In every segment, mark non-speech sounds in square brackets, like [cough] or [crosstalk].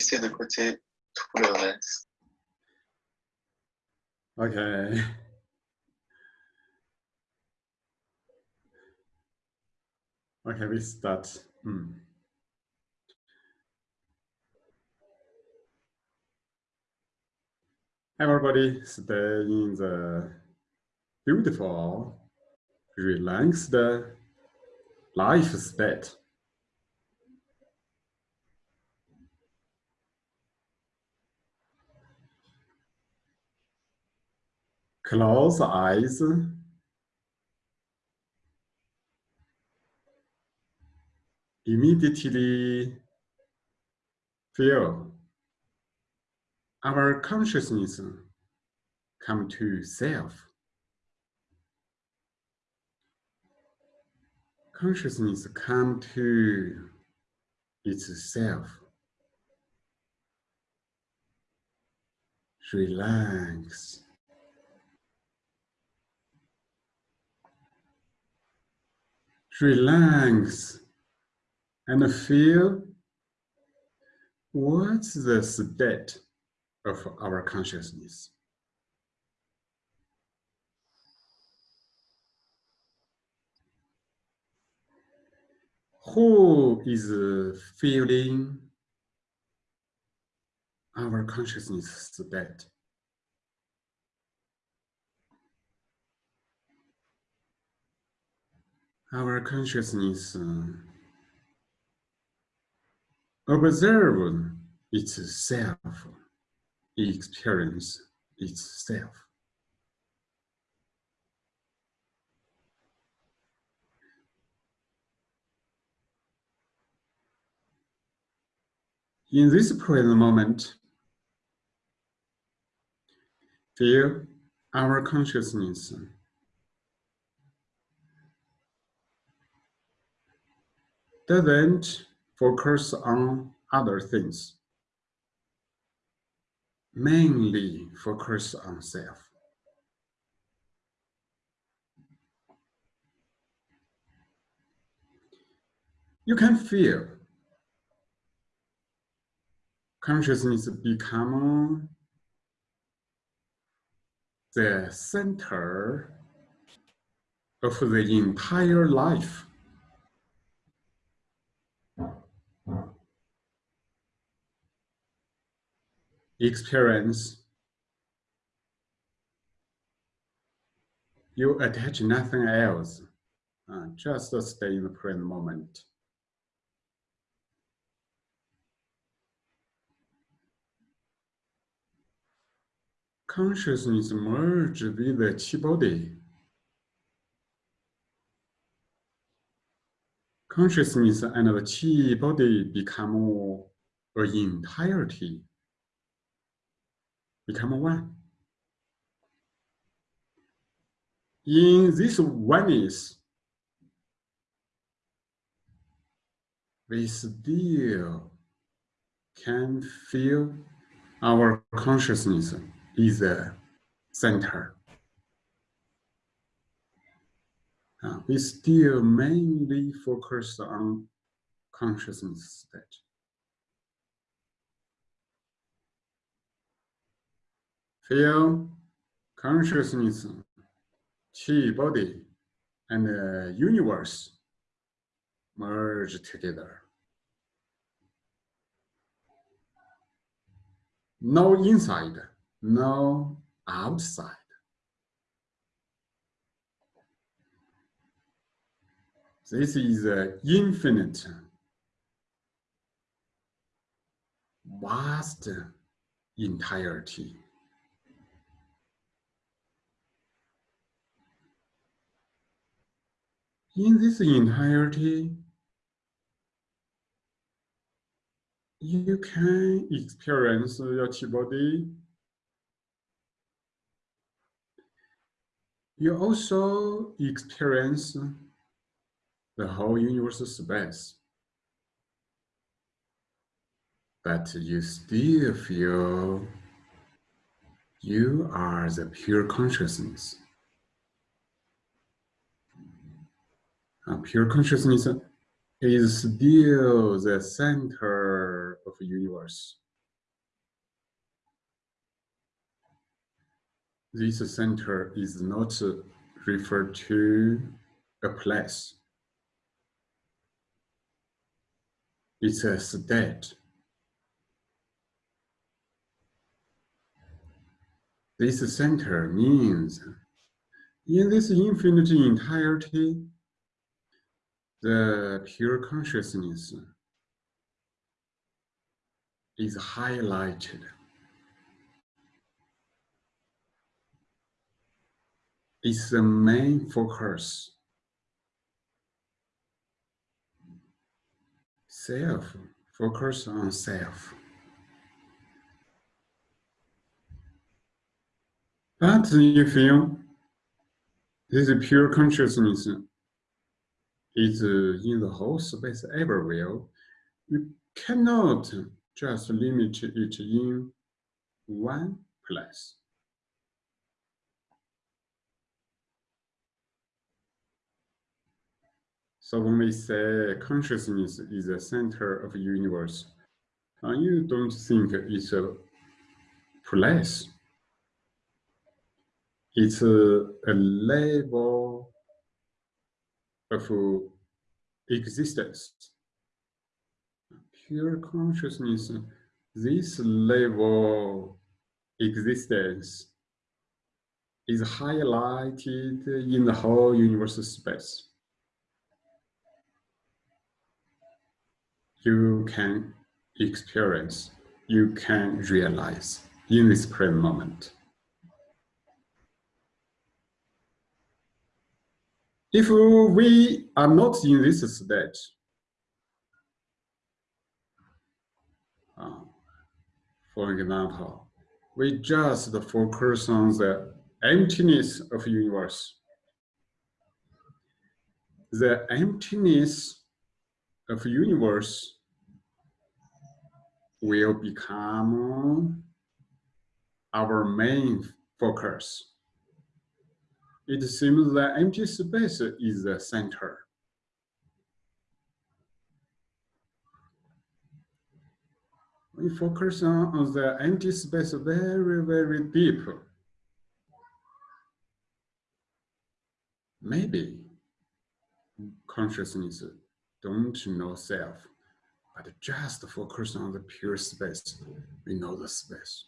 essaie de côté tout le reste. Okay. Okay, we start. Hmm. Everybody stay in the beautiful, relaxed life state. Close eyes. Immediately feel our consciousness come to self. Consciousness come to itself. Relax. Relax and feel what's the state of our consciousness. Who is feeling our consciousness state? Our consciousness uh, observe itself experience itself. In this present moment, feel our consciousness doesn't focus on other things mainly focus on self. You can feel consciousness become the center of the entire life. Experience, you attach nothing else, uh, just stay in the present moment. Consciousness merge with the chi body. Consciousness and the chi body become an entirety become one. In this oneness, we still can feel our consciousness is the center. Uh, we still mainly focus on consciousness state. Feel consciousness, chi body, and the universe merge together. No inside, no outside. This is an infinite, vast entirety. In this entirety, you can experience your chi body. You also experience the whole universe space. But you still feel you are the pure consciousness. Um, Pure consciousness is still uh, the center of the universe. This center is not referred to a place. It's a state. This center means in this infinite entirety, the pure consciousness is highlighted. It's the main focus. Self, focus on self. But if you, this is pure consciousness is in the whole space everywhere, you cannot just limit it in one place. So when we say consciousness is the center of the universe, uh, you don't think it's a place. It's a, a of existence. Pure consciousness, this level existence is highlighted in the whole universal space. You can experience, you can realize in this present moment. If we are not in this state, uh, for example, we just focus on the emptiness of universe. The emptiness of universe will become our main focus it seems that empty space is uh, the center. We focus on, on the empty space very, very deep. Maybe consciousness don't know self, but just focus on the pure space. We know the space.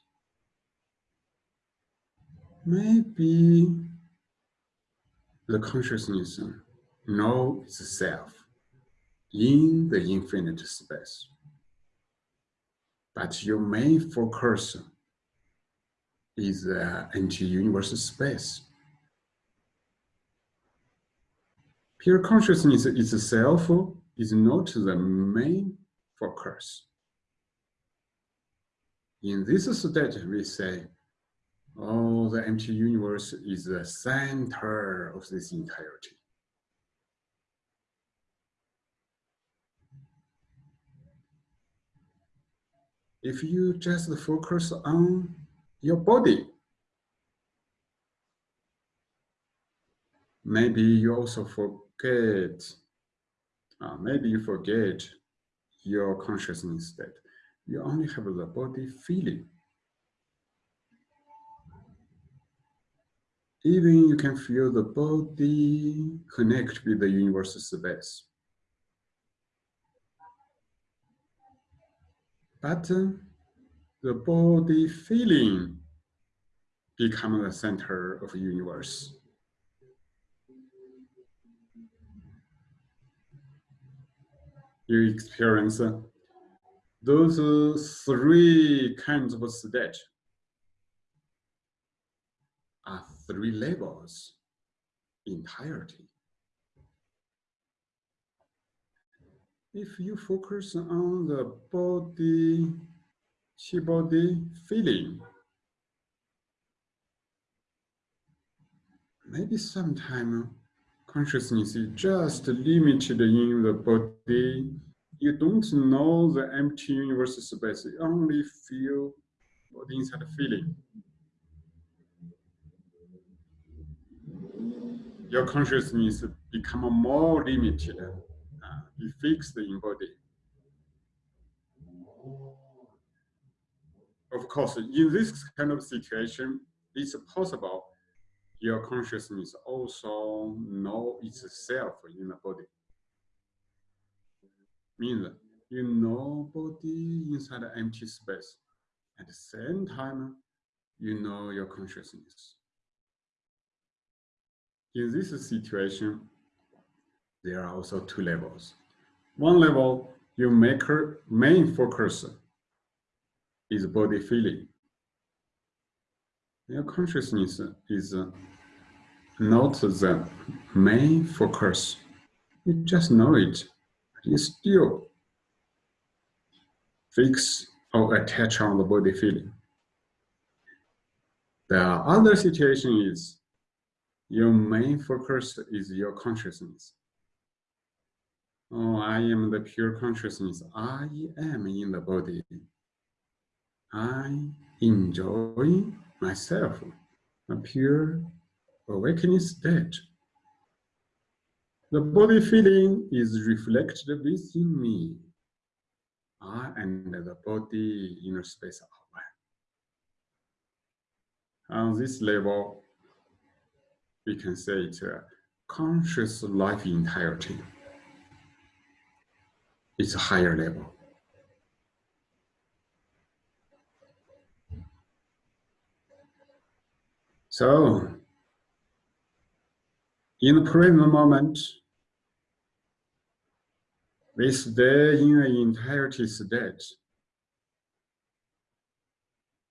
Maybe the consciousness know itself in the infinite space. But your main focus is uh, the anti-universal space. Pure consciousness itself is not the main focus. In this state, we say Oh, the empty universe is the center of this entirety. If you just focus on your body, maybe you also forget, uh, maybe you forget your consciousness state. You only have the body feeling. Even you can feel the body connect with the universal space. But uh, the body feeling become the center of the universe. You experience uh, those uh, three kinds of state are three levels entirety. If you focus on the body, chi body feeling, maybe sometime consciousness is just limited in the body. You don't know the empty universe space. You only feel body inside feeling. Your consciousness become more limited, uh, be fixed in body. Of course, in this kind of situation, it's possible your consciousness also know itself in the body. Means you know body inside the empty space. At the same time, you know your consciousness. In this situation, there are also two levels. One level, your maker main focus is body feeling. Your consciousness is not the main focus. You just know it. You still fix or attach on the body feeling. The other situation is your main focus is your consciousness. Oh, I am the pure consciousness. I am in the body. I enjoy myself, a pure awakening state. The body feeling is reflected within me. I and the body inner space are one. On this level, we can say it's a conscious life entirety. It's a higher level. So, in the present moment, we stay in an entirety state.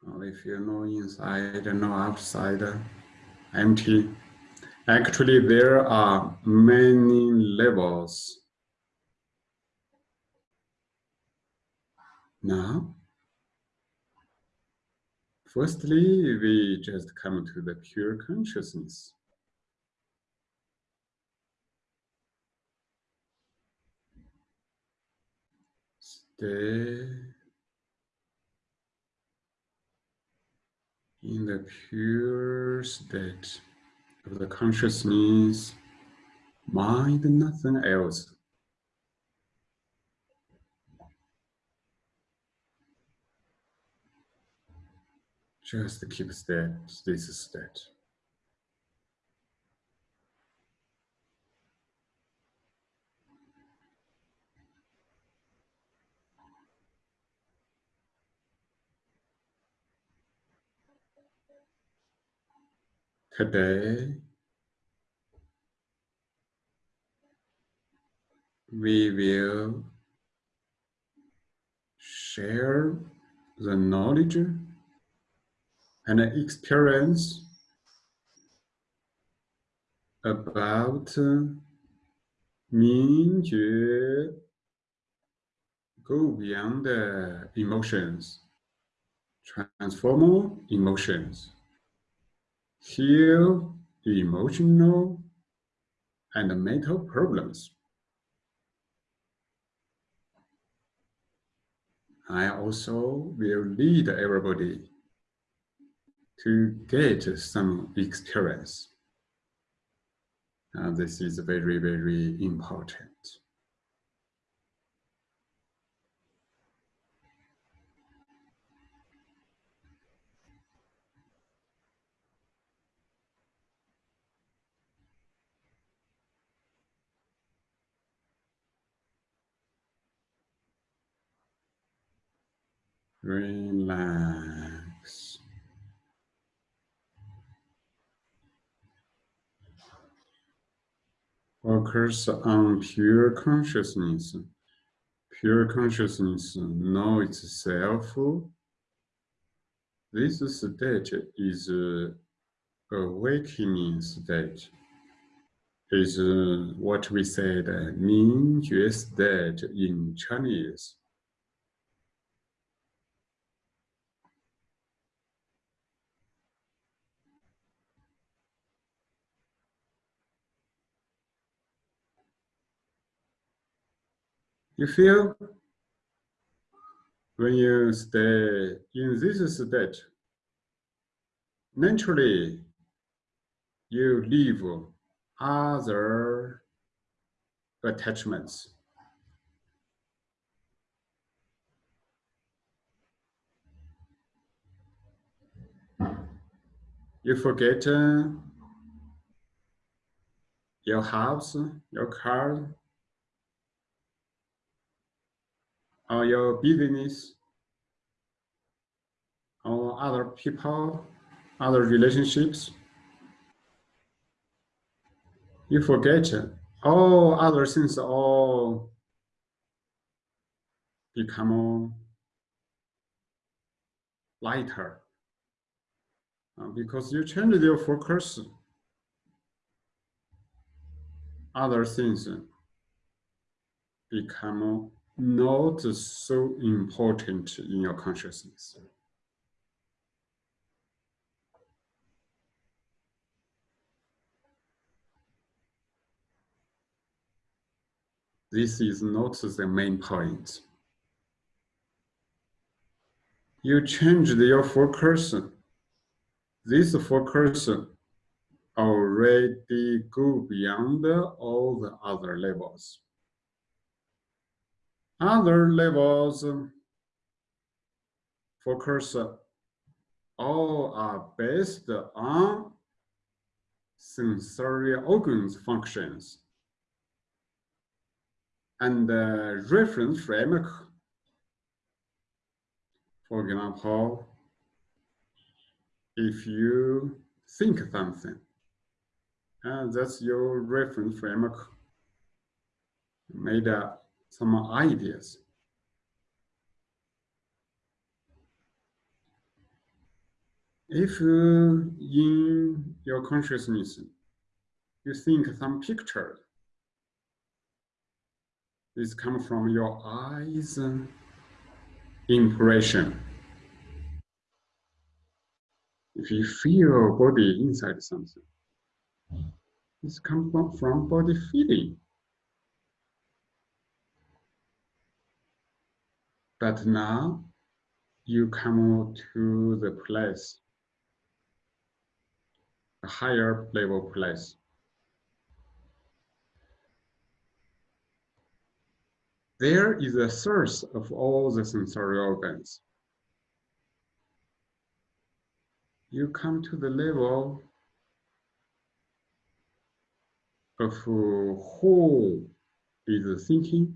We feel no inside, no outside, empty. Actually, there are many levels. Now, firstly, we just come to the pure consciousness. Stay in the pure state of the consciousness, mind, nothing else. Just to keep state, this state. Today, we will share the knowledge and experience about 明觉 go beyond the emotions, transform emotions heal emotional and mental problems. I also will lead everybody to get some experience. Uh, this is very, very important. Relax. Focus on pure consciousness. Pure consciousness know itself. This state is awakening state. Is uh, what we said, uh, 明觉 state in Chinese. You feel when you stay in this state, naturally you leave other attachments. You forget uh, your house, your car, or your business, or other people, other relationships. You forget all other things all become lighter uh, because you change your focus. Other things become not so important in your consciousness. This is not the main point. You change your focus. This focus already go beyond all the other levels. Other levels um, focus all are based on sensory organs functions and the reference framework. For example, if you think something, and that's your reference framework, made up some ideas. If uh, in your consciousness, you think some picture, this comes from your eyes impression. If you feel body inside something, this from, from body feeling. But now you come to the place, a higher level place. There is a source of all the sensory organs. You come to the level of uh, who is thinking,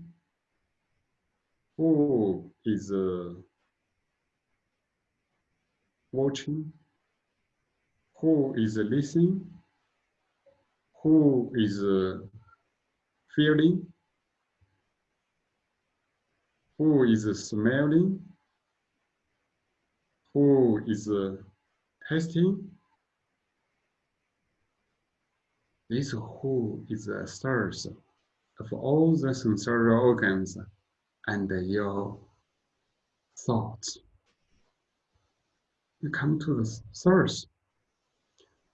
who is uh, watching, who is listening, who is uh, feeling, who is smelling, who is uh, tasting. This who is the source of all the sensory organs and your thoughts. You come to the source.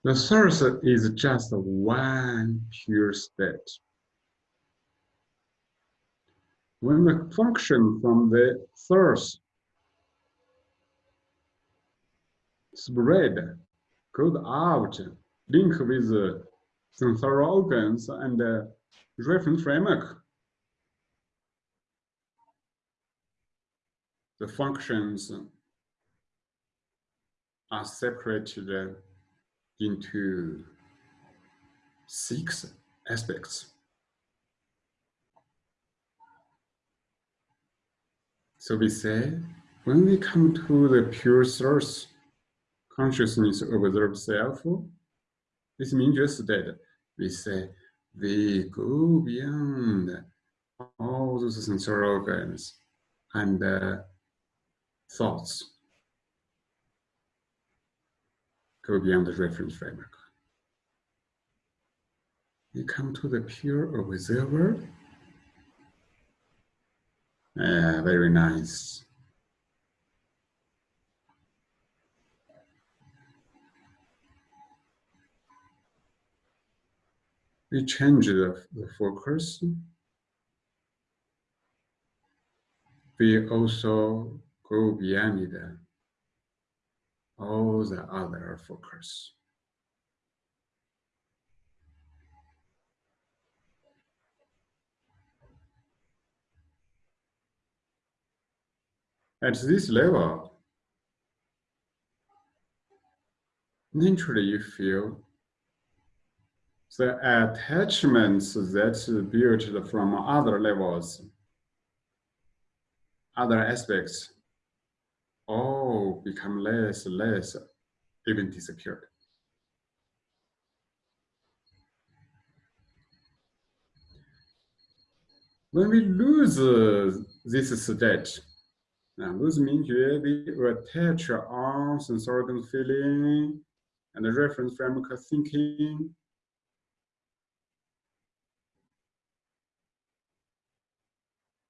The source is just one pure state. When the function from the source spread, goes out, link with the organs and the reference framework, the functions are separated into six aspects. So we say, when we come to the pure source, consciousness observe self, this means just that we say, we go beyond all those sensory organs and uh, thoughts, go beyond the reference framework. We come to the pure observer yeah, very nice. We change the, the focus. We also beyond the, all the other focus. At this level, naturally you feel the attachments that built from other levels, other aspects, all become less, less, even disappeared. When we lose uh, this state, uh, lose 明觉, we attach on sense organ feeling and the reference framework thinking.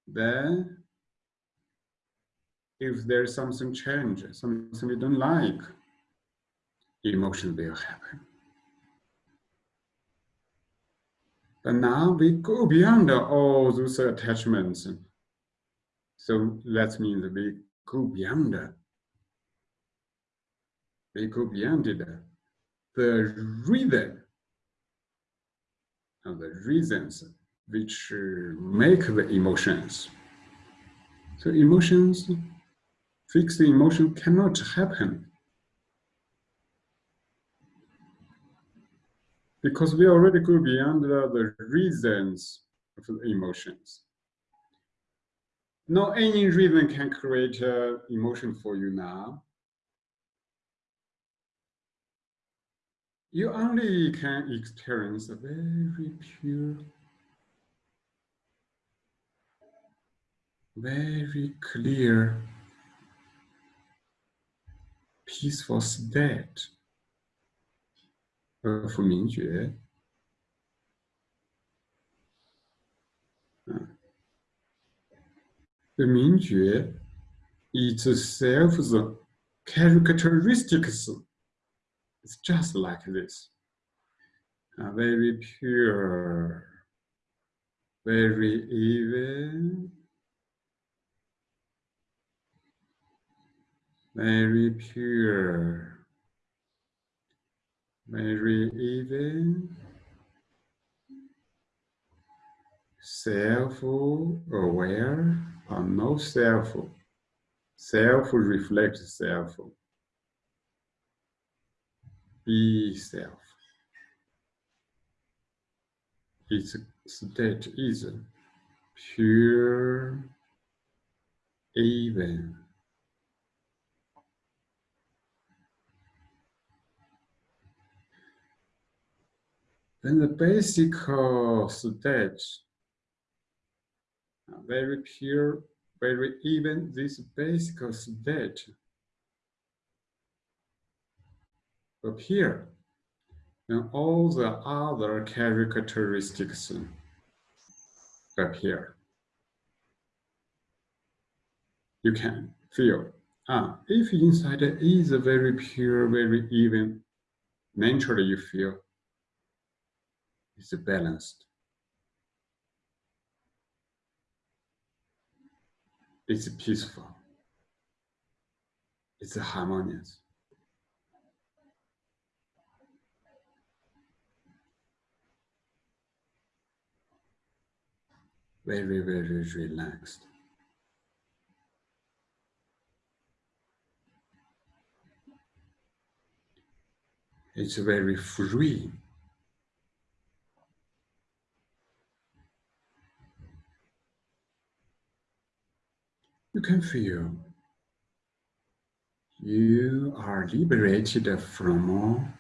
Then, if there's something change, something we don't like, emotion will happen. But now we go beyond all those attachments. So that means we go beyond we go beyond it. The reason of the reasons which make the emotions. So emotions, fixed emotion cannot happen. Because we already go beyond the, the reasons of the emotions. No any reason can create uh, emotion for you now. You only can experience a very pure, very clear, peaceful state of Mingjue. The Mingjue itself the characteristics It's just like this. Uh, very pure, very even, very pure, very even, self-aware or no self, self-reflect self be self. Its state is pure, even. Then the basic state, very pure, very even, this basic state appear and all the other characteristics appear. You can feel, ah, if inside is very pure, very even, naturally you feel it's balanced. It's peaceful. It's harmonious. very, very relaxed. It's very free. You can feel you are liberated from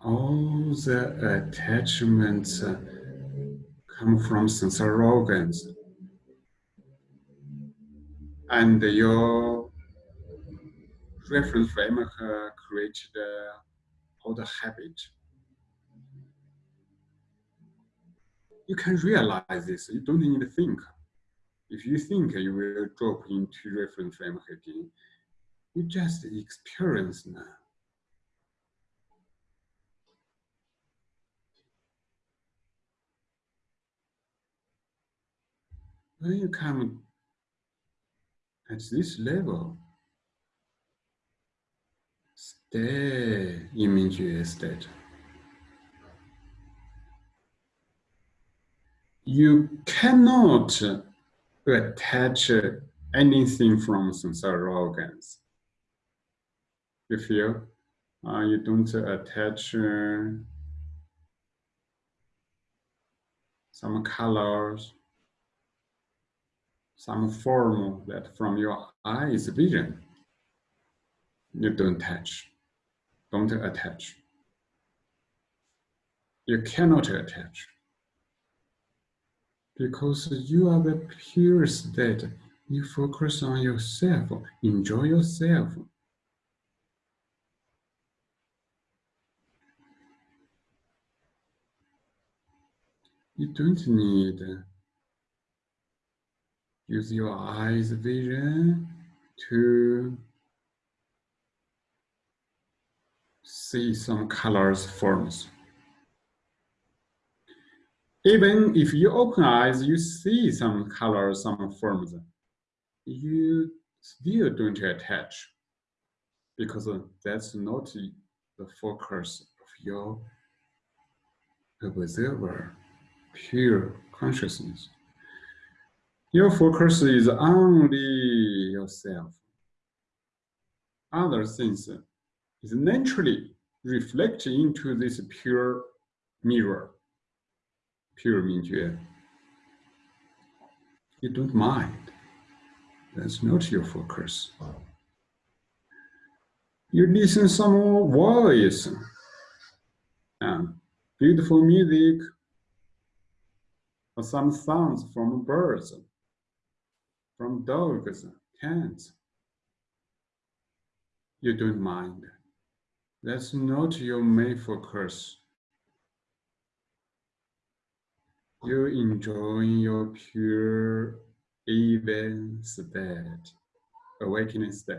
all the attachments come from sensory organs and your reference framework uh, created uh, all the habit. You can realize this, you don't need to think. If you think you will drop into reference framework again, you just experience now. when you come at this level, stay Mingjue state. You cannot attach anything from sensory organs. You feel uh, you don't attach uh, some colors, some form that from your eyes vision. You don't touch, don't attach. You cannot attach because you are the pure state. You focus on yourself, enjoy yourself. You don't need use your eyes vision to see some colors forms. Even if you open eyes, you see some colors, some forms, you still don't attach because that's not the focus of your observer, pure consciousness. Your focus is only yourself. Other things is naturally reflected into this pure mirror, pure Mingjue. You don't mind. That's not your focus. You listen some voice, and beautiful music, or some sounds from birds, from dogs, cats. You don't mind. That's not your main focus. You enjoy your pure even state, awakening state.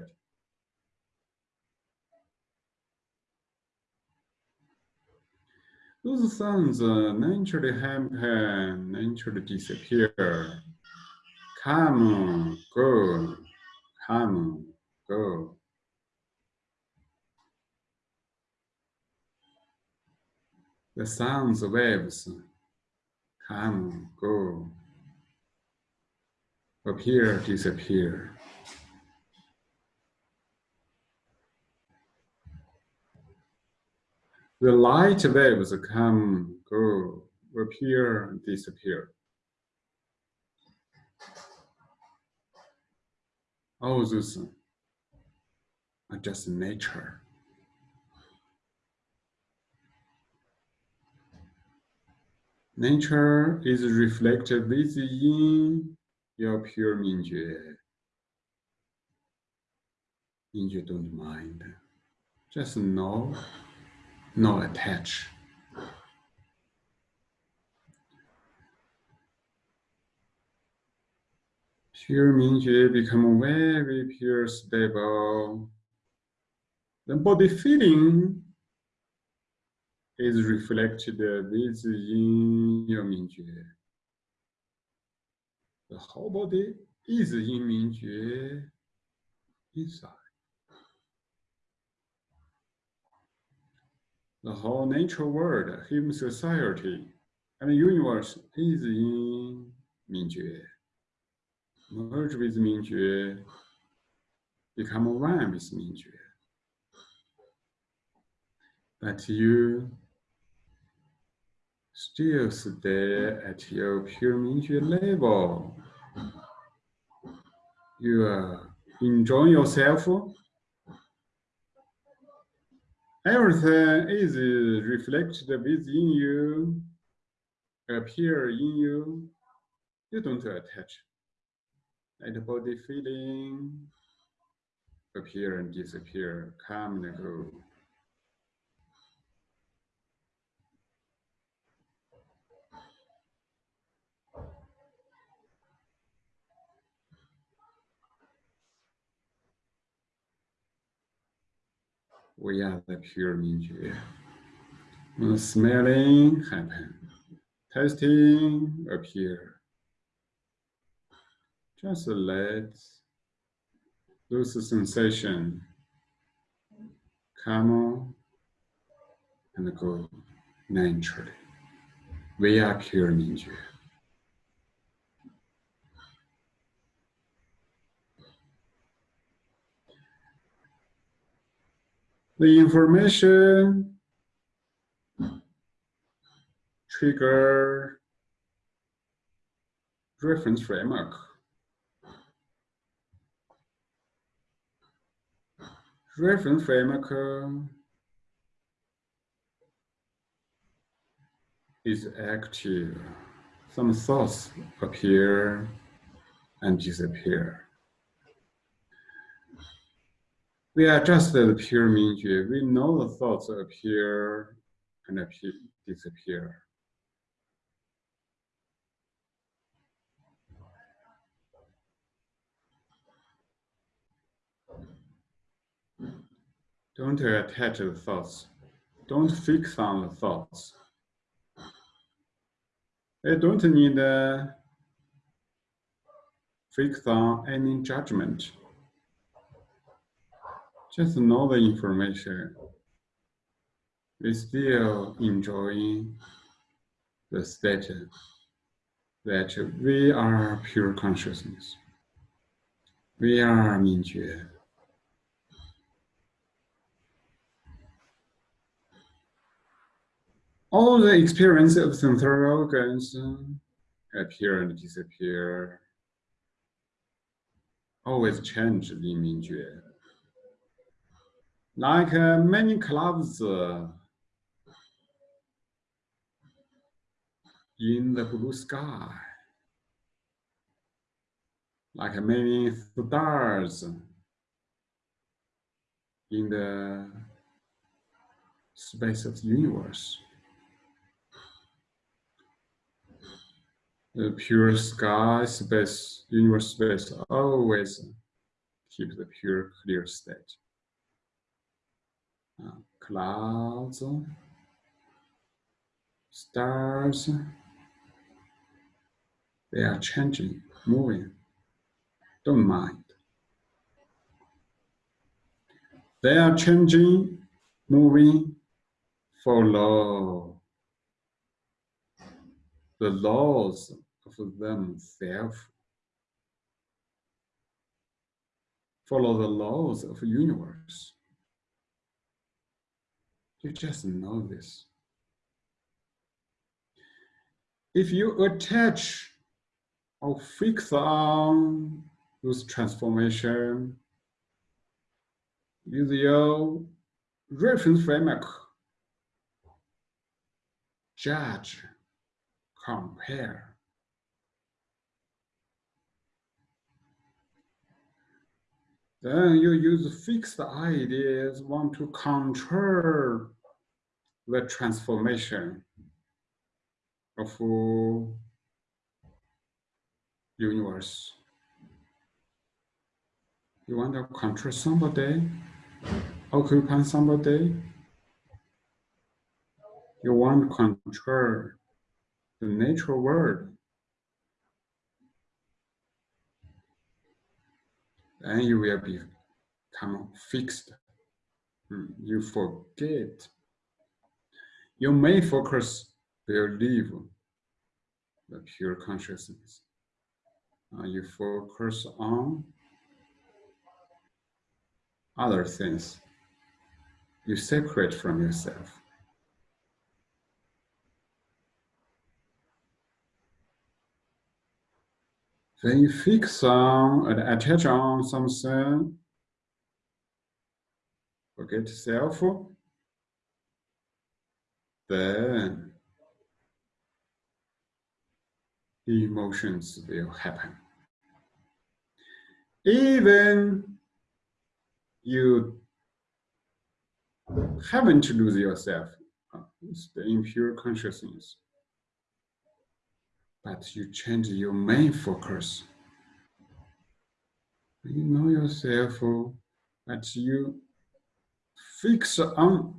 Those sounds uh, naturally happen, naturally disappear. Come, go, come, go. The sounds, waves, come, go, appear, disappear. The light waves come, go, appear, disappear. All those are just nature. Nature is reflected within your pure Mingjue. Mingjue don't mind. Just know, no attach. Pure Mingjue become very pure, stable. The body feeling is reflected within your Mingjue. The whole body is in Mingjue inside. The whole nature world, human society, and universe is in Mingjue. Merge with Mingjue, become one with Mingjue. But you still stay at your pure level. You are enjoying yourself. Everything is reflected within you, appear in you. You don't attach. The body feeling appear and disappear, come and go. We are the pure Mingjue. When smelling happen, tasting appear. Just let those sensation come and go naturally. We are pure Mingjue. The information trigger reference framework. Reference framework uh, is active. Some thoughts appear and disappear. We are just the pure Mingjue. We know the thoughts appear and appear, disappear. Don't attach the thoughts. Don't fix on the thoughts. I don't need to fix on any judgment. Just know the information. We still enjoying the state that we are pure consciousness. We are Mingjue. all the experience of sensory organs appear and disappear, always change in Mingjue. Like uh, many clouds uh, in the blue sky, like many stars in the space of the universe. the pure sky space, universe space, always keep the pure clear state. Clouds, stars, they are changing, moving. Don't mind. They are changing, moving, follow the laws of themselves. Follow the laws of the universe. You just know this. If you attach or fix on those transformation, use your reference framework, judge, compare, Then you use fixed ideas, want to control the transformation of universe. You want to control somebody, occupy somebody. You want to control the natural world. Then you will become fixed. Hmm, you forget. Your main focus will leave the pure consciousness. Uh, you focus on other things. You separate from yourself. Then you fix on and attach on something. Forget self. Then the emotions will happen. Even you haven't to lose yourself, it's the impure consciousness but you change your main focus. You know yourself, oh, but you fix on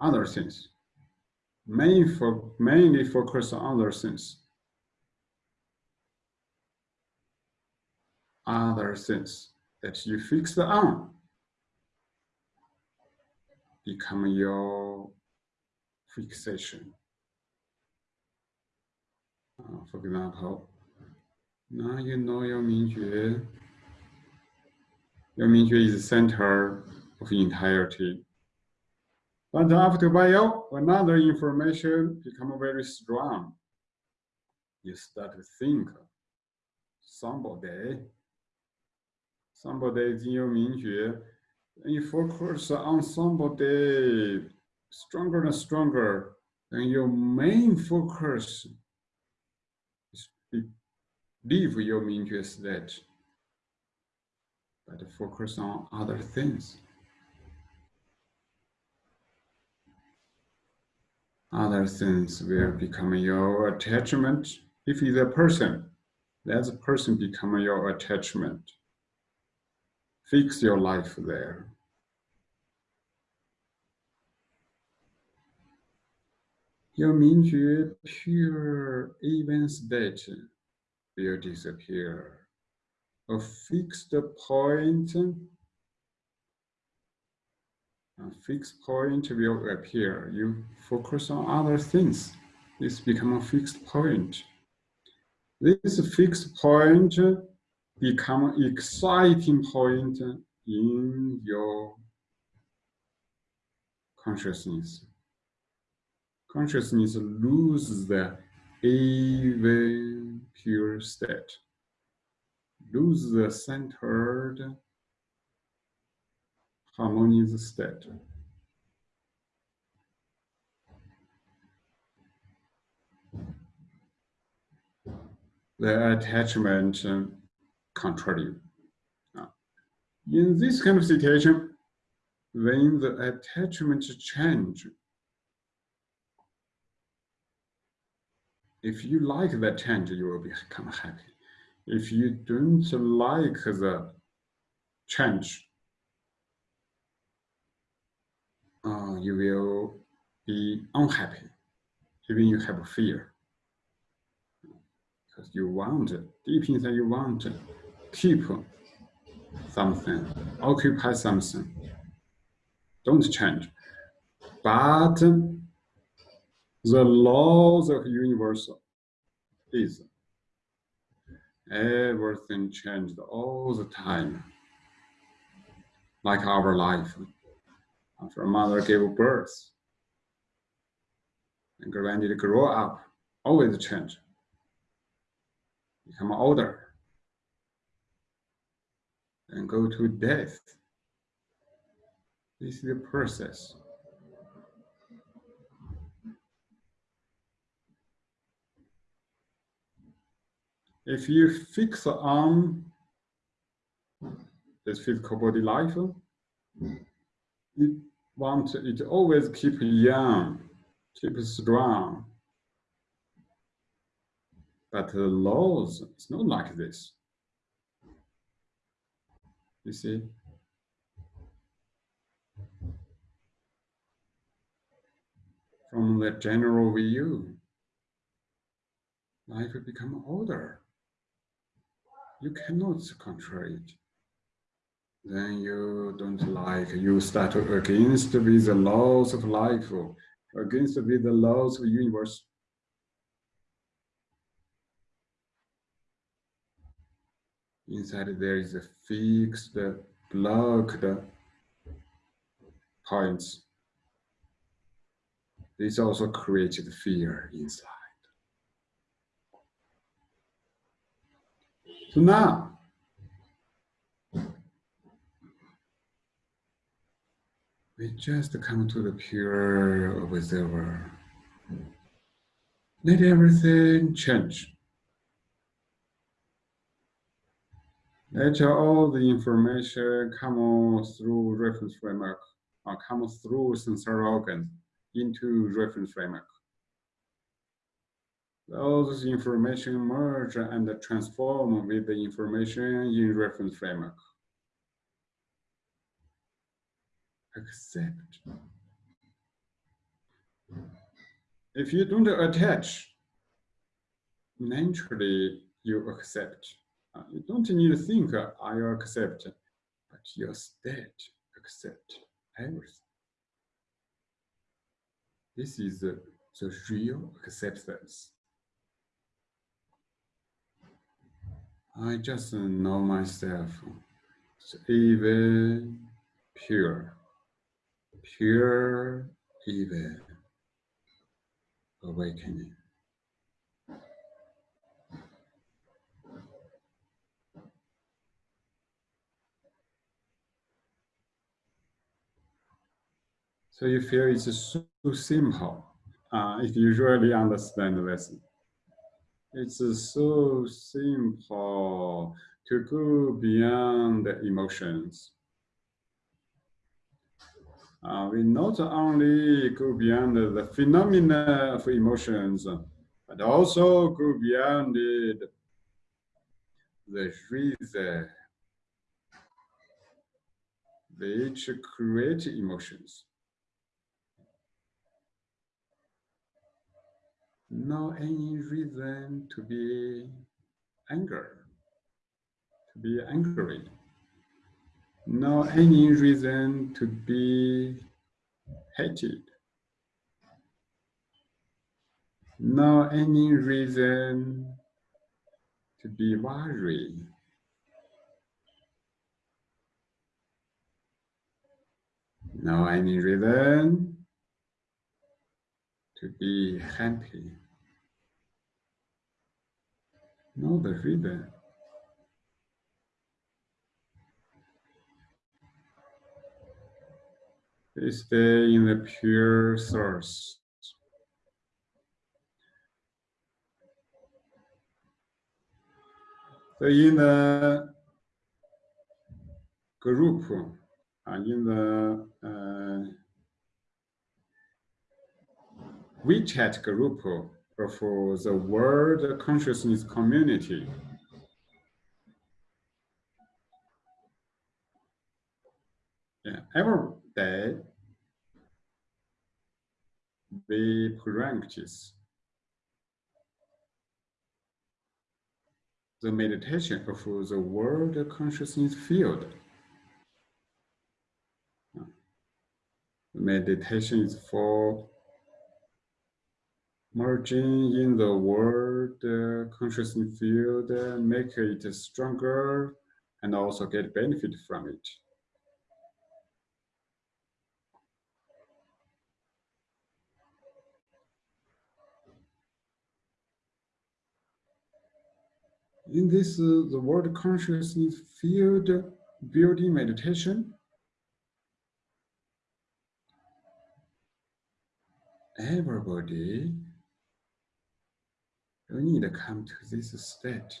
other things. Main for, mainly focus on other things. Other things that you fix on become your fixation. Ah, For example, now you know your Mingjue. Eh. Your Mingjue is the center of entirety. But after a while, another information become very strong. You start to think somebody, somebody is in your Mingjue, eh. and you focus on somebody stronger and stronger, and your main focus leave your Mingjue state, but focus on other things. Other things will become your attachment. If it's a person, let the person become your attachment. Fix your life there. Your Mingjue pure even state will disappear. A fixed point, a fixed point will appear. You focus on other things. This become a fixed point. This fixed point become exciting point in your consciousness. Consciousness loses the even pure state, lose the centered harmonious state. The attachment uh, control you. Ah. In this kind of situation, when the attachment change, if you like that change, you will become happy. If you don't like the change, uh, you will be unhappy, even you have fear. Because you want, deep inside you want to keep something, occupy something. Don't change. But the laws of universal is everything changed all the time. Like our life. After mother gave birth and granted grow up, always change. Become older and go to death. This is the process. If you fix on this physical body life, you want it always keep young, keep strong. But the laws, it's not like this. You see? From the general view, life will become older. You cannot control it. Then you don't like, you start against with the laws of life, against with the laws of the universe. Inside there is a fixed, blocked points. This also created fear inside. Now, we just come to the pure observer. Let everything change. Let all the information come through reference framework or come through sensory organs into reference framework. Those information merge and transform with the information in reference framework. Accept. If you don't attach, naturally you accept. Uh, you don't need to think, I accept, but your state accept everything. This is the real acceptance. I just know myself even pure, pure even awakening. So you feel it's so simple uh, if you really understand this. It's so simple to go beyond the emotions. Uh, we not only go beyond the phenomena of emotions, but also go beyond it, the reason which create emotions. No any reason to be anger, to be angry. No any reason to be hated. No any reason to be worried. No any reason to be happy. Know the reason. They stay in the pure source. So in the group, in the uh, WeChat group for the World Consciousness Community. Yeah, every day we practice the meditation of the world consciousness field. Meditation is for merging in the world uh, consciousness field, uh, make it stronger, and also get benefit from it. In this, uh, the world consciousness field building meditation, everybody you need to come to this state.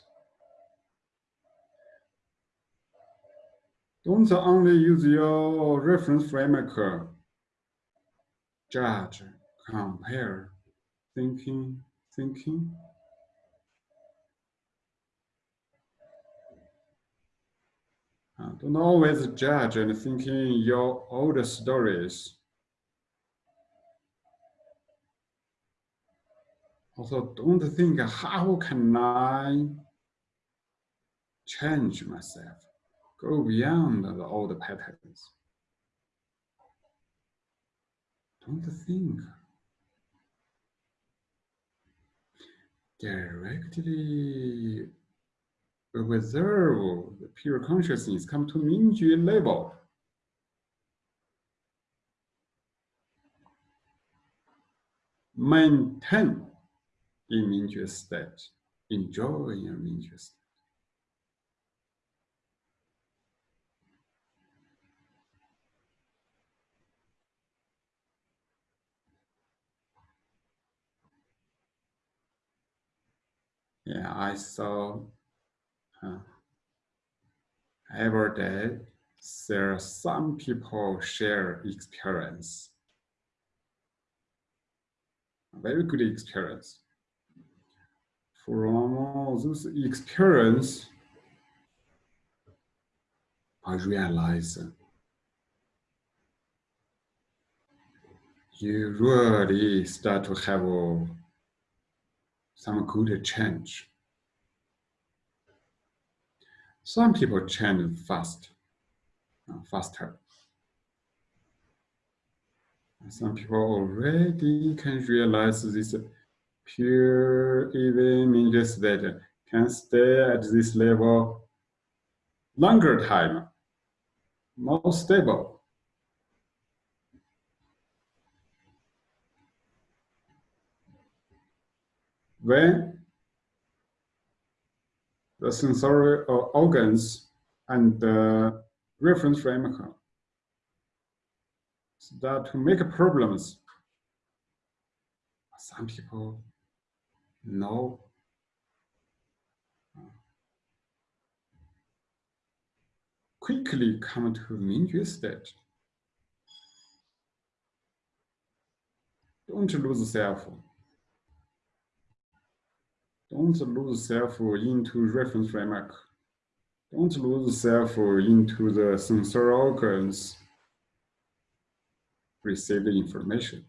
Don't only use your reference framework, judge, compare, thinking, thinking. Uh, don't always judge and thinking your old stories. Also, don't think, how can I change myself, go beyond the old patterns? Don't think. Directly observe the pure consciousness come to Mingjue level. Maintain in Mingjue state, enjoy Mingjue state. Yeah, I saw uh, every day there are some people share experience, very good experience from all those experience, I realize you really start to have some good change. Some people change fast, uh, faster. Some people already can realize this pure even means that can stay at this level longer time more stable. When the sensory organs and the reference framework start to make problems. Some people know quickly come to Mingjue state. Don't lose self. Don't lose self into reference framework. Don't lose self into the sensory organs receive the information.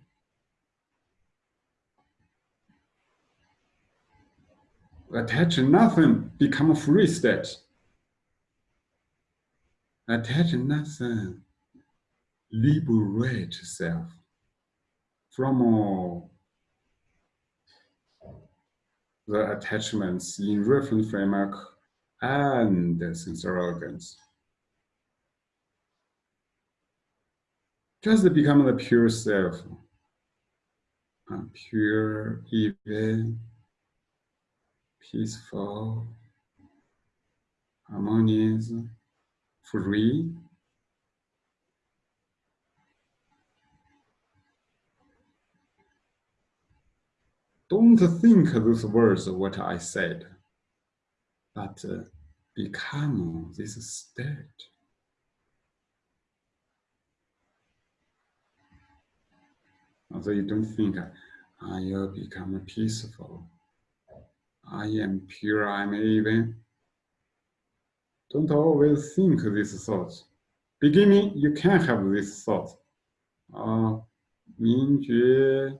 Attach nothing, become a free state. Attach nothing, liberate self from all the attachments in reference framework and sensory organs. Just become the pure self, pure, even, peaceful, harmonious, free. Don't think those words what I said, but uh, become this state. Although you don't think I will become peaceful. I am pure, I'm even. Don't always think these thoughts. Beginning, you can have this thought. Uh, Mingjue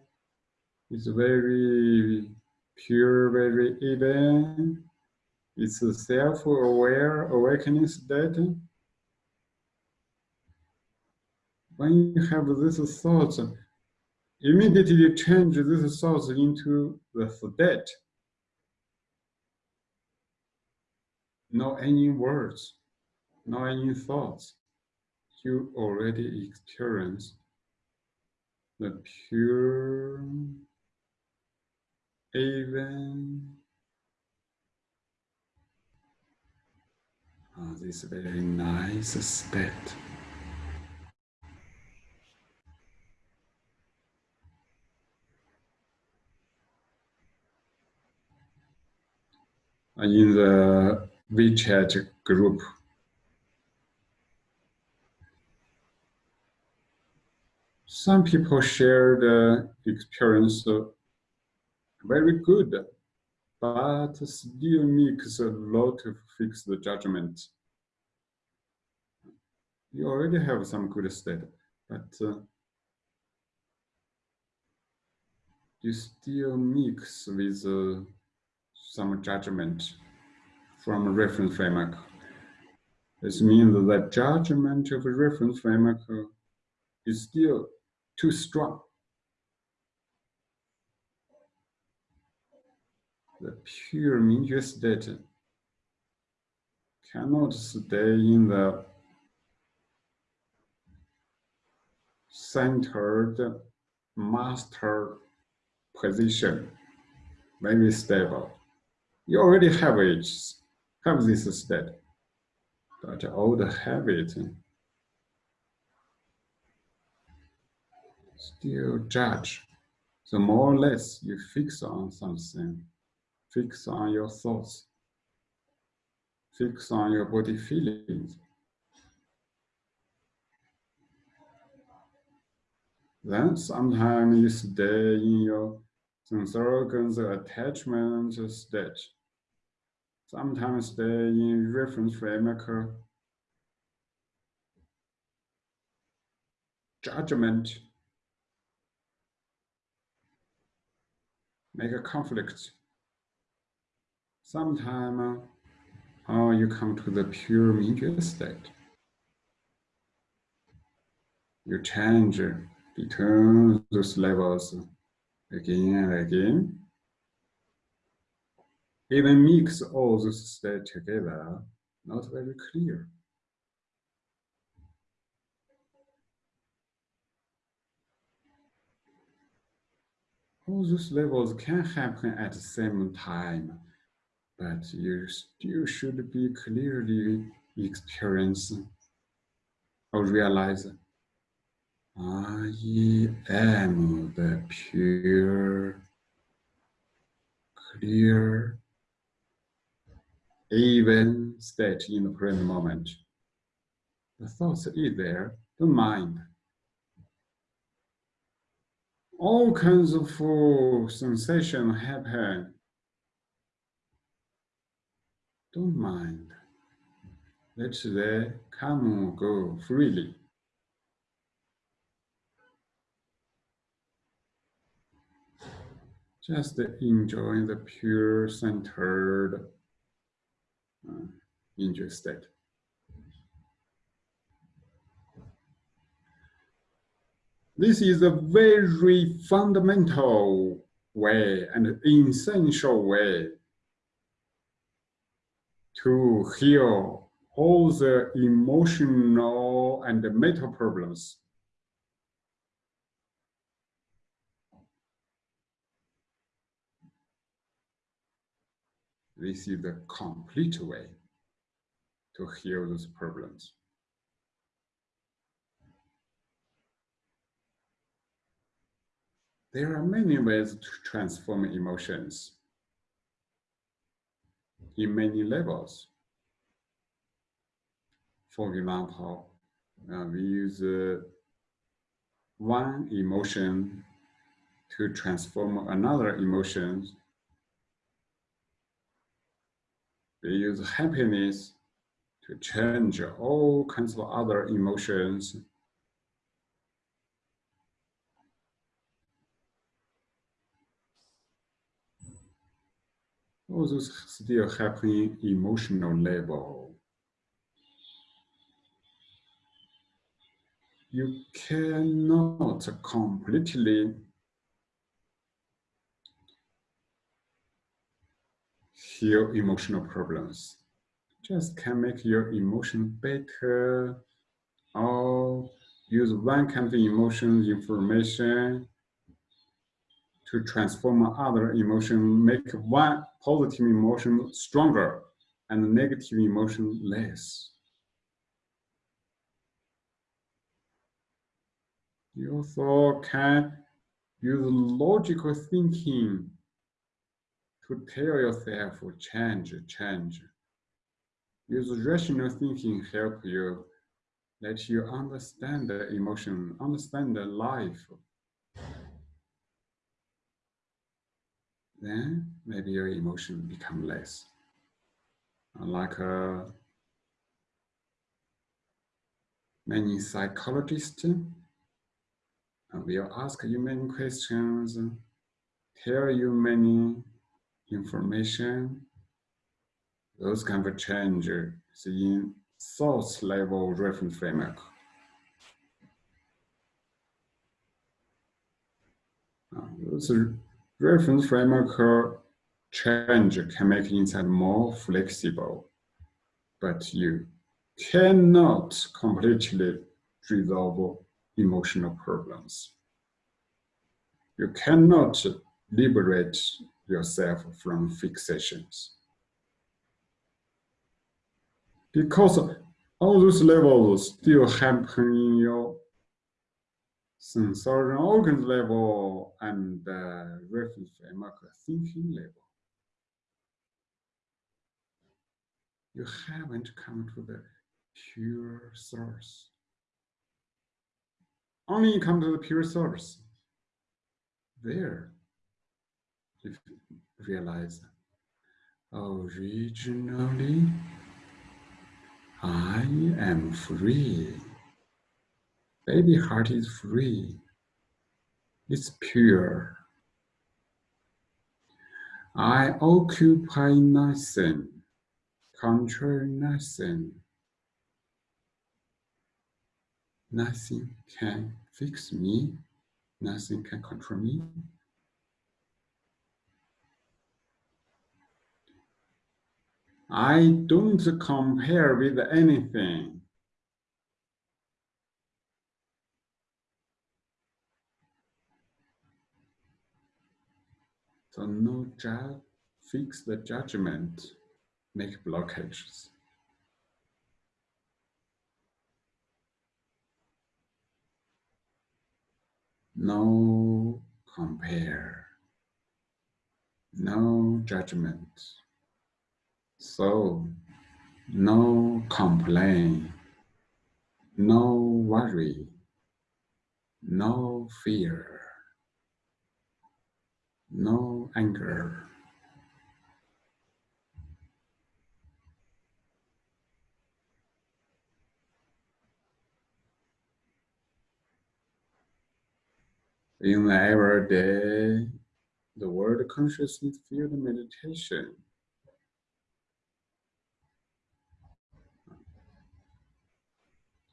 is very pure, very even. It's a self-aware awakening state. When you have these thoughts, immediately change this thoughts into the state. No any words, no any thoughts. You already experience the pure, even, oh, this very nice state. in the WeChat group. Some people share the experience very good, but still makes a lot of fixed judgment. You already have some good state, but uh, you still mix with uh, some judgment from a reference framework. This means that the judgment of a reference framework is still too strong. The pure Mingjue state cannot stay in the centered master position, very stable. You already have it, have this state, but old habit still judge. The more or less you fix on something, fix on your thoughts, fix on your body feelings, then sometimes you stay in your sensory attachment state sometimes they in reference framework judgment make a conflict. Sometimes uh, you come to the pure Mingjue state. You change between those levels again and again even mix all those states together, not very clear. All those levels can happen at the same time, but you still should be clearly experience or realize I am the pure, clear even state in the present moment. The thoughts is there, the mind. All kinds of sensation happen. Don't mind. Let they come go freely. Just enjoying the pure centered uh, enjoy. This is a very fundamental way and essential way to heal all the emotional and mental problems. This is the complete way to heal those problems. There are many ways to transform emotions in many levels. For example, uh, we use uh, one emotion to transform another emotion. We use happiness to change all kinds of other emotions all those still happening emotional level. You cannot completely heal emotional problems. Just can make your emotion better or use one kind of emotion information to transform other emotion, make one positive emotion stronger and negative emotion less. You also can use logical thinking tell yourself change, change. Use rational thinking help you let you understand the emotion, understand the life. then maybe your emotion become less. Like uh, many psychologists uh, will ask you many questions, tell you many information. Those kind of changes in source level reference framework. Those Reference framework change can make insight more flexible, but you cannot completely resolve emotional problems. You cannot liberate yourself from fixations. Because all those levels still happen in your sensorial organs level and uh, reference framework thinking level. You haven't come to the pure source. Only you come to the pure source. There, realize, originally, oh, I am free. Baby heart is free. It's pure. I occupy nothing, control nothing. Nothing can fix me. Nothing can control me. I don't compare with anything. So no judge, fix the judgment, make blockages. No compare, no judgment. So no complain, no worry, no fear, no anger. In the everyday, the world consciousness field meditation.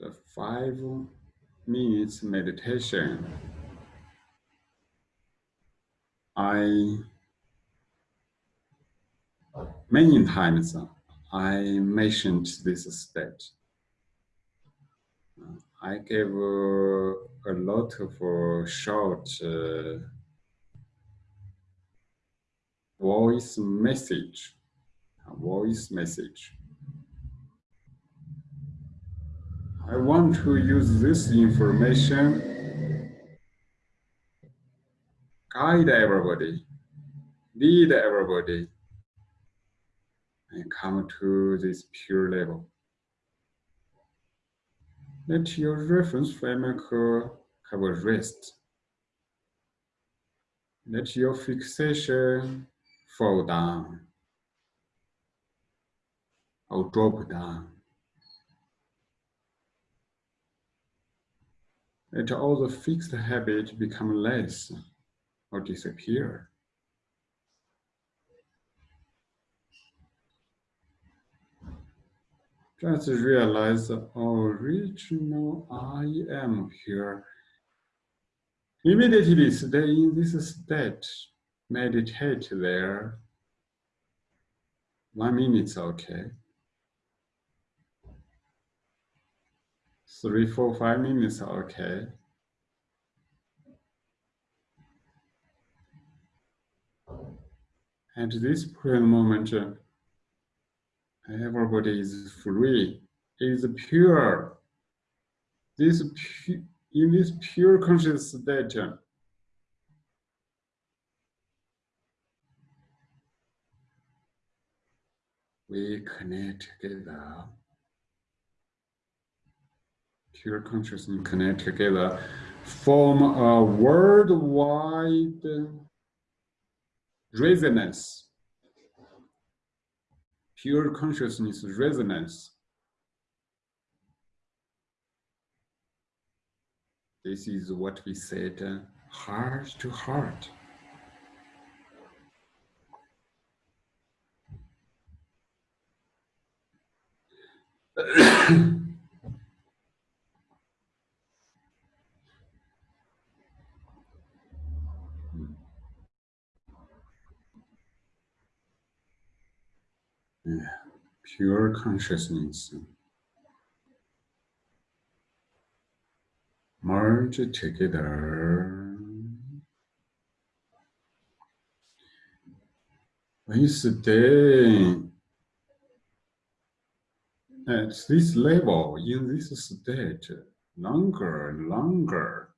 The five minutes meditation. I many times I mentioned this state. I gave uh, a lot of uh, short uh, voice message, voice message. I want to use this information, guide everybody, lead everybody, and come to this pure level. Let your reference framework uh, have a rest. Let your fixation fall down or drop down. Let all the fixed habit become less or disappear. Just realize the original I am here. Immediately stay in this state. Meditate there. One minute's okay. Three, four, five minutes are okay. At this present moment, everybody is free, is pure. This pu in this pure conscious state, we connect together. Pure consciousness connect together, form a worldwide resonance pure consciousness resonance. This is what we said, uh, heart to heart. [clears throat] Yeah, pure consciousness. Merge together. When you stay at this level, in this state, longer and longer,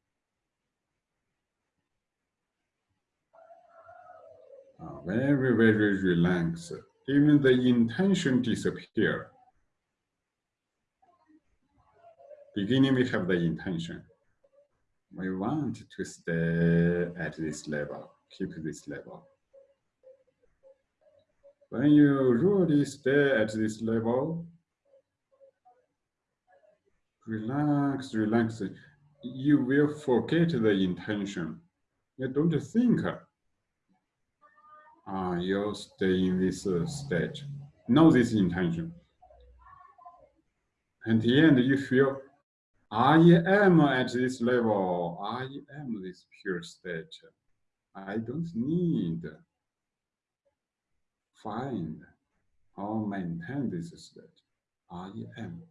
uh, very, very relaxed even the intention disappear. Beginning, we have the intention. We want to stay at this level, keep this level. When you really stay at this level, relax, relax, you will forget the intention. You don't think uh, you'll stay in this uh, state. Know this intention. At the end, you feel, I am at this level. I am this pure state. I don't need find or maintain this state. I am.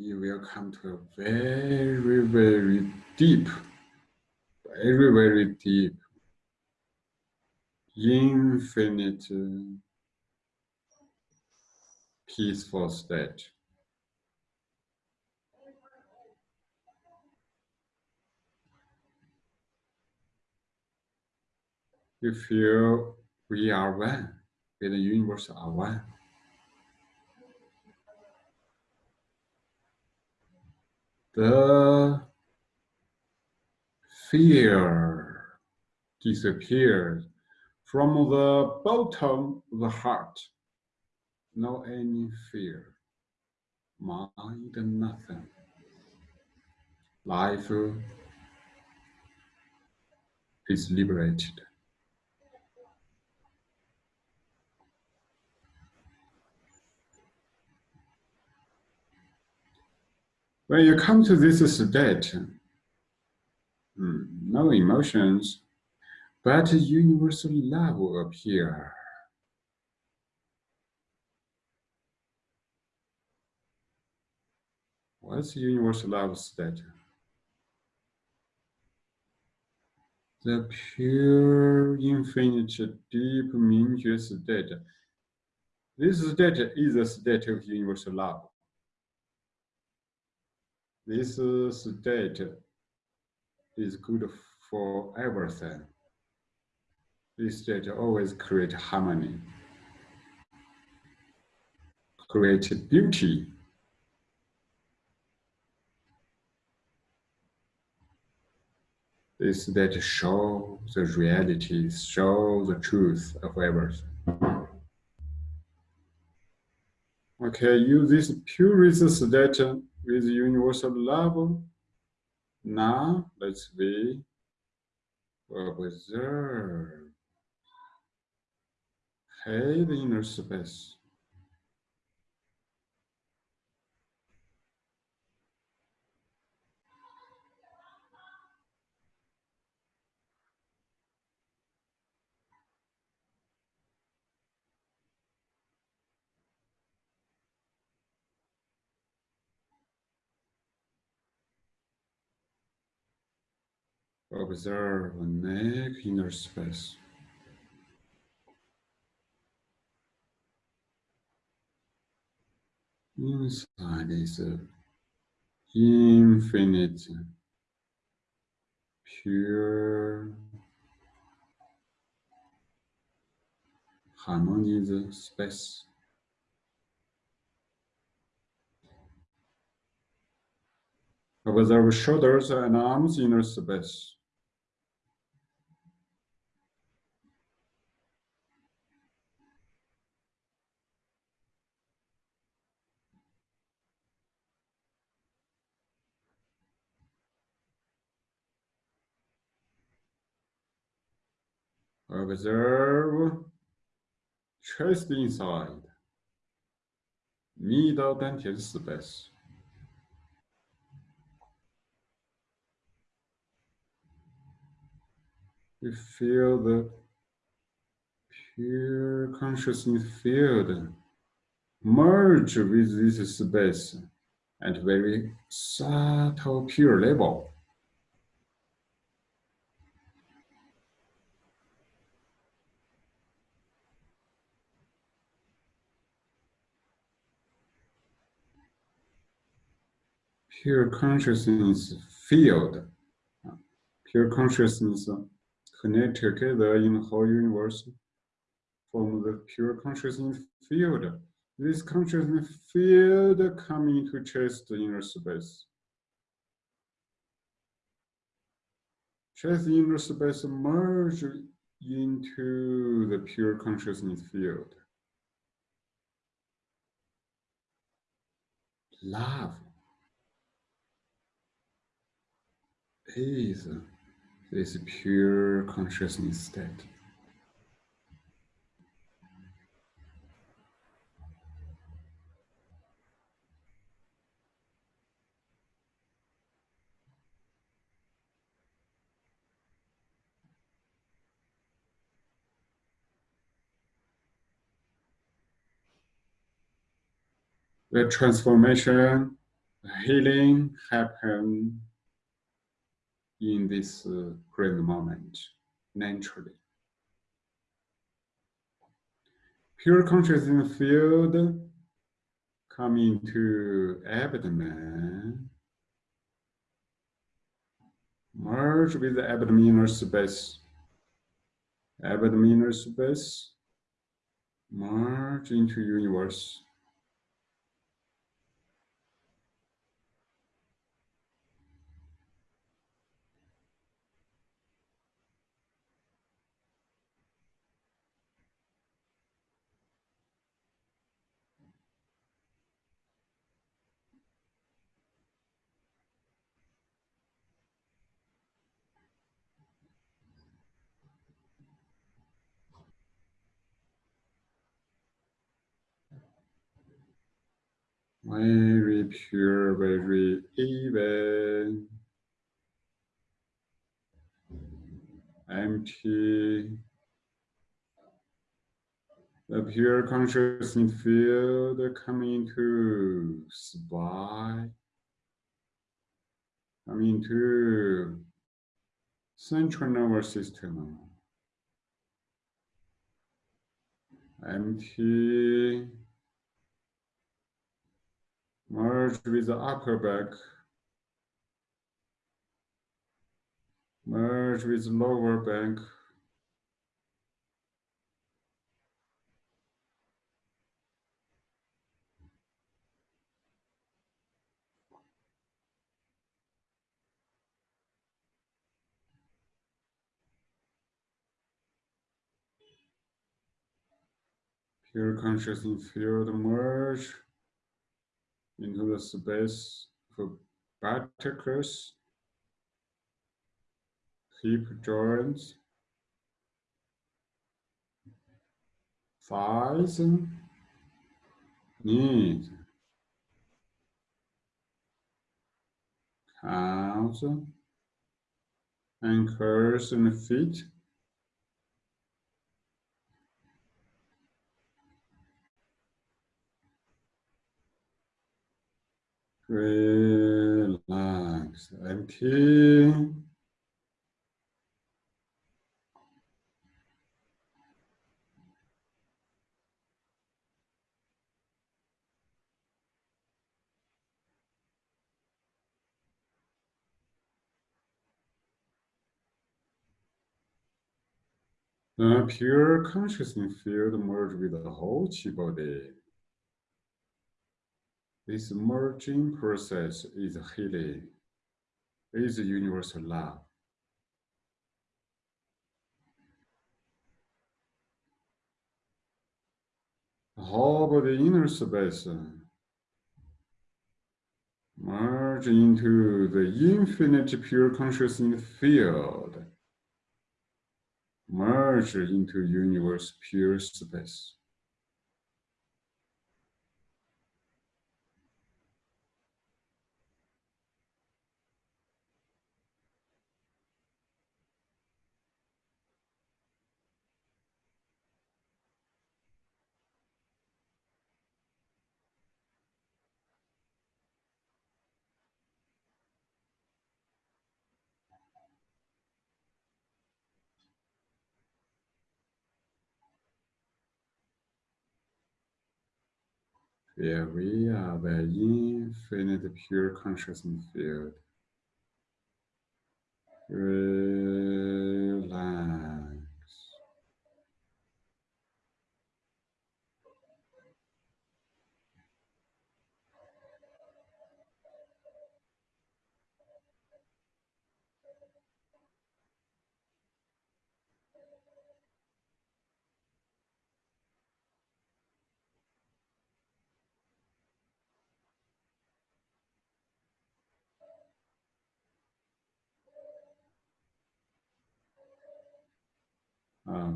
You will come to a very, very deep, very, very deep, infinite, peaceful state. You feel we are one, with the universe are one. The fear disappears from the bottom of the heart. No any fear, mind nothing. Life is liberated. When you come to this state, hmm, no emotions, but universal love will appear. What's universal love state? The pure, infinite, deep, Mingjue state. This state is a state of universal love. This state is good for everything. This state always create harmony, create beauty. This state show the reality, show the truth of everything. Okay, use this purest state with universal love. Now let's be observe. Hey, the inner space. Observe neck inner space. Inside is infinite, pure, harmonious space. Observe shoulders and arms inner space. Observe chest inside, middle dantian space. You feel the pure consciousness field merge with this space at very subtle pure level. Pure consciousness field, pure consciousness connect together in the whole universe from the pure consciousness field. This consciousness field coming to chest inner space. Chest inner space merge into the pure consciousness field. Love is this pure consciousness state. The transformation the healing happen in this uh, present moment naturally. Pure consciousness field come into abdomen, merge with the abdominal space, abdominal space, merge into universe. Very pure, very even, empty. The pure consciousness field coming to spine, coming to central nervous system. Empty. Merge with the upper back. Merge with the lower back. Pure consciousness field merge into the space for buttocks, hip joints, thighs, knees, calves, ankles and feet. Relax, empty. The pure consciousness field merge with the whole chi body. This merging process is healing, is universal love. The whole the inner space merge into the infinite pure consciousness field, merge into universe pure space. Yeah, we are the infinite pure consciousness field. Relax.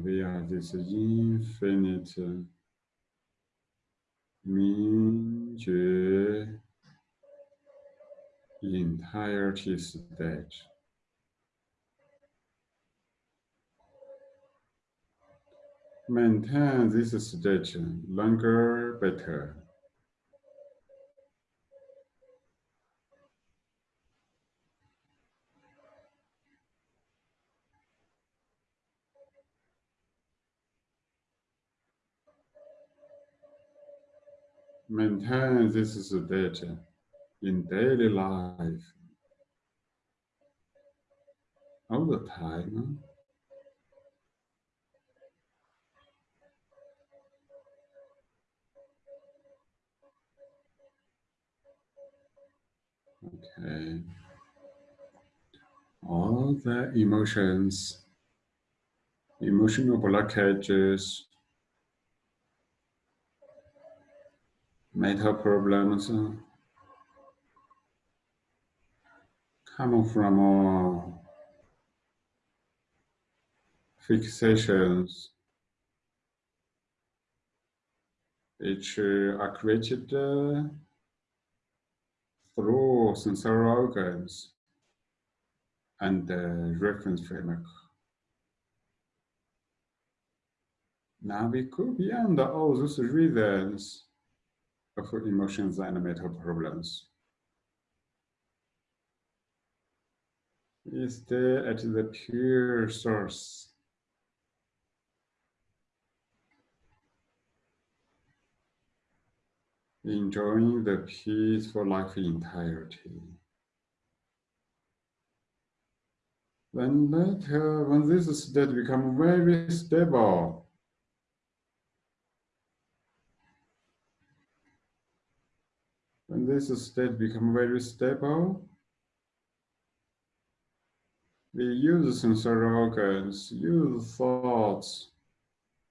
We are this infinite 明觉 entirety state. Maintain this state longer, better. Maintain this state in daily life all the time. Okay. All the emotions, emotional blockages, mental problems come from uh, fixations. Which uh, are created uh, through sensory organs and the reference framework. Now we go beyond all those reasons of emotions and mental problems. We stay at the pure source. Enjoying the peaceful life entirety. Then later, when this state becomes very stable, when this state become very stable, we use sensory organs, use thoughts,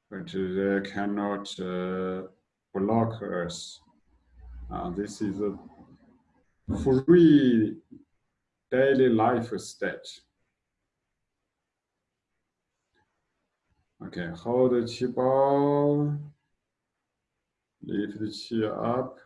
but they cannot uh, block us. Uh, this is a free daily life state. Okay, hold the chi ball, lift the chi up.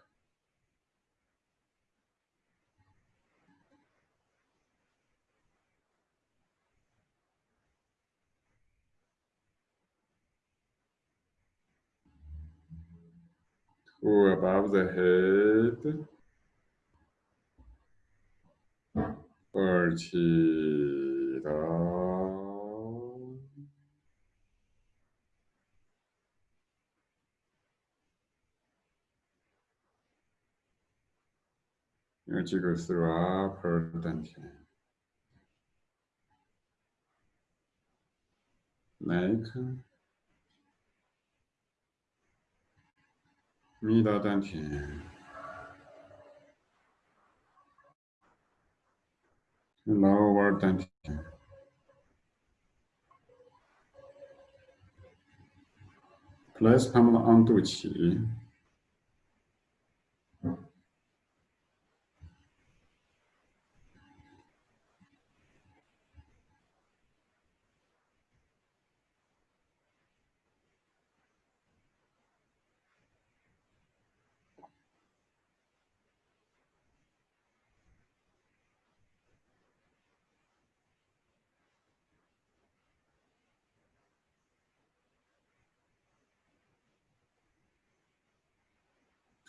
or above the head, party down. Your chi goes through upper dantian. Neck. Middle dantian. Lower dantian. Place palm onto qi.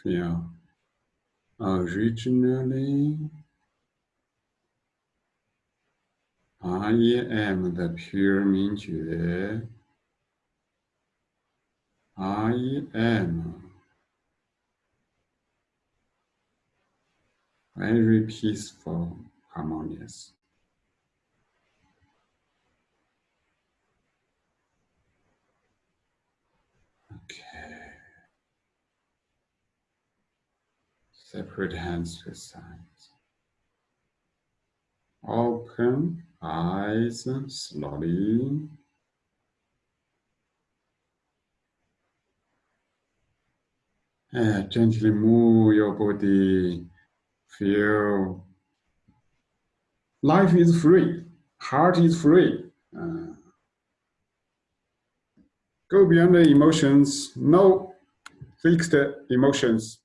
，feel uh, originally I am the pure 明觉，I am very peaceful, harmonious. Okay. Separate hands to sides. Open eyes slowly. And gently move your body. Feel life is free, heart is free. Uh, go beyond the emotions, no fixed emotions.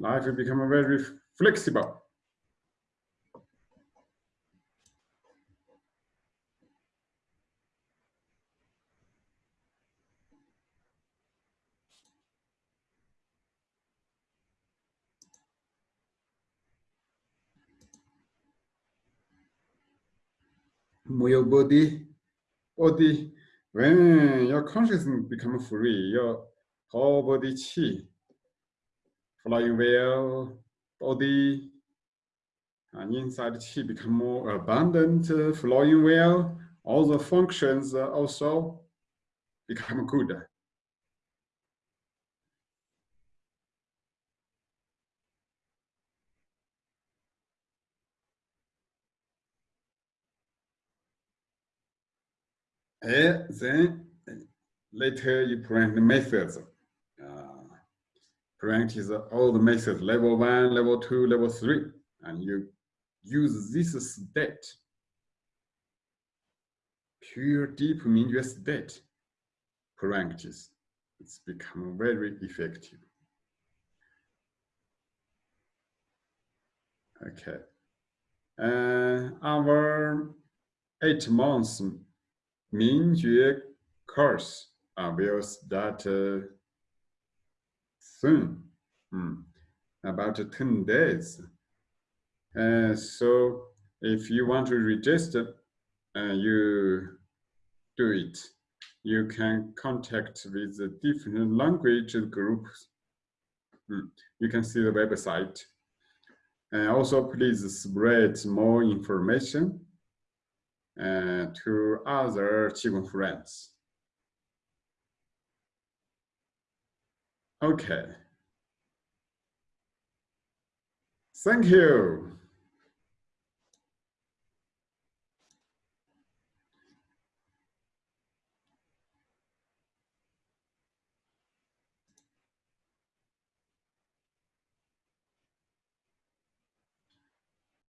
Life will become very flexible. Your body, body. When your consciousness become free, your whole body chi flowing well, body, and inside qi become more abundant, uh, flowing well. All the functions uh, also become good. And then later you the methods. Uh, practice all the methods, level one, level two, level three, and you use this state, pure deep Mingjue state practice. It's become very effective. Okay. Uh, our eight months Mingjue course uh, will start uh, soon, mm, about 10 days. Uh, so if you want to register, uh, you do it. You can contact with the different language groups. Mm, You can see the website. And also please spread more information uh, to other Qigong friends. Okay. Thank you.